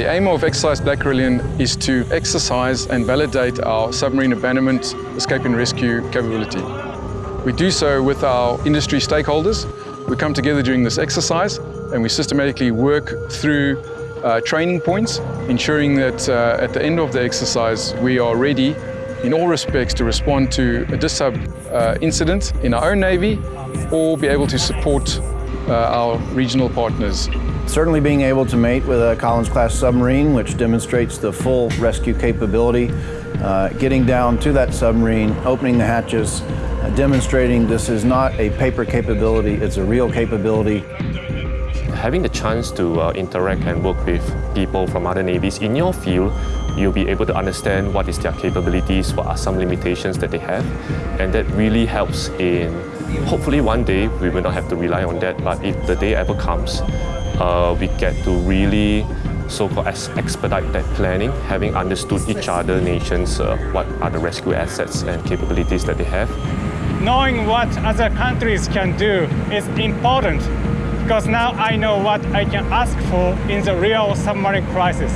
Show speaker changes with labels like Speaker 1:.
Speaker 1: The aim of Exercise Black Carillon is to exercise and validate our submarine abandonment, escape and rescue capability. We do so with our industry stakeholders. We come together during this exercise and we systematically work through uh, training points, ensuring that uh, at the end of the exercise we are ready in all respects to respond to a DISSUB uh, incident in our own Navy or be able to support our regional partners.
Speaker 2: Certainly being able to mate with a Collins-class submarine, which demonstrates the full rescue capability, uh, getting down to that submarine, opening the hatches, uh, demonstrating this is not a paper capability, it's a real capability.
Speaker 3: Having the chance to uh, interact and work with people from other navies in your field, you'll be able to understand what is their capabilities, what are some limitations that they have, and that really helps in, hopefully one day we will not have to rely on that, but if the day ever comes, uh, we get to really so-called expedite that planning, having understood each other nations, uh, what are the rescue assets and capabilities that they have.
Speaker 4: Knowing what other countries can do is important because now I know what I can ask for in the real submarine crisis.